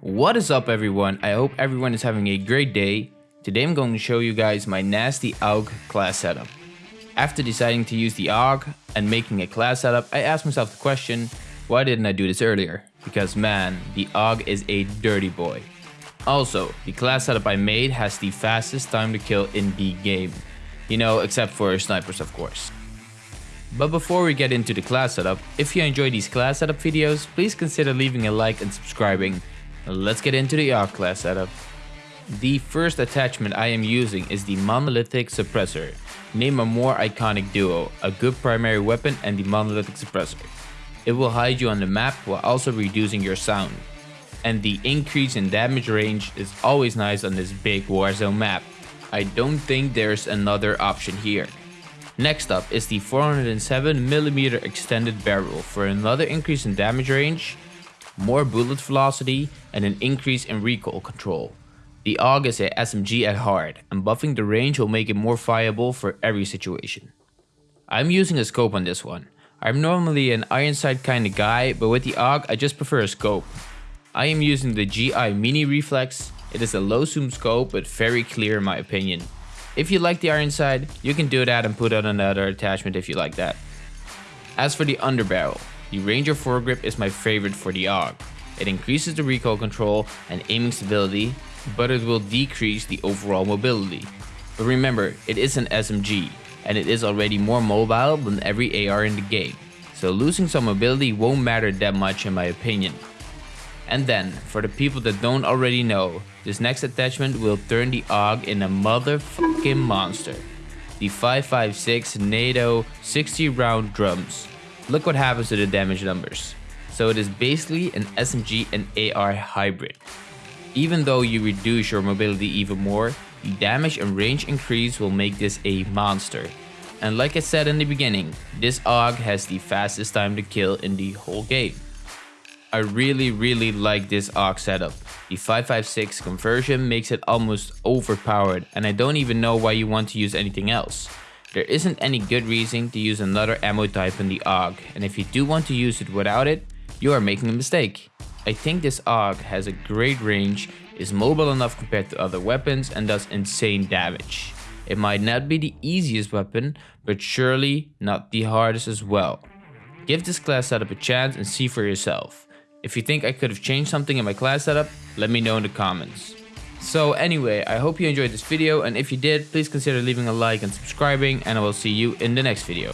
What is up everyone? I hope everyone is having a great day. Today I'm going to show you guys my nasty AUG class setup. After deciding to use the AUG and making a class setup, I asked myself the question, why didn't I do this earlier? Because man, the AUG is a dirty boy. Also, the class setup I made has the fastest time to kill in the game. You know, except for snipers of course. But before we get into the class setup, if you enjoy these class setup videos, please consider leaving a like and subscribing. Let's get into the AUG class setup. The first attachment I am using is the Monolithic Suppressor. Name a more iconic duo, a good primary weapon and the Monolithic Suppressor. It will hide you on the map while also reducing your sound. And the increase in damage range is always nice on this big Warzone map. I don't think there's another option here. Next up is the 407mm extended barrel for another increase in damage range more bullet velocity, and an increase in recoil control. The AUG is a SMG at heart, and buffing the range will make it more viable for every situation. I'm using a scope on this one. I'm normally an iron sight kinda guy, but with the AUG I just prefer a scope. I am using the GI Mini Reflex, it is a low zoom scope but very clear in my opinion. If you like the iron sight, you can do that and put on another attachment if you like that. As for the underbarrel, the Ranger foregrip is my favorite for the AUG. It increases the recoil control and aiming stability, but it will decrease the overall mobility. But remember, it is an SMG, and it is already more mobile than every AR in the game, so losing some mobility won't matter that much in my opinion. And then, for the people that don't already know, this next attachment will turn the AUG in a motherfucking monster. The 556 NATO 60 round drums look what happens to the damage numbers. So it is basically an SMG and AR hybrid. Even though you reduce your mobility even more, the damage and range increase will make this a monster. And like I said in the beginning, this AUG has the fastest time to kill in the whole game. I really really like this AUG setup. The 556 conversion makes it almost overpowered and I don't even know why you want to use anything else. There isn't any good reason to use another ammo type in the AUG, and if you do want to use it without it, you are making a mistake. I think this AUG has a great range, is mobile enough compared to other weapons and does insane damage. It might not be the easiest weapon, but surely not the hardest as well. Give this class setup a chance and see for yourself. If you think I could have changed something in my class setup, let me know in the comments. So anyway, I hope you enjoyed this video and if you did, please consider leaving a like and subscribing and I will see you in the next video.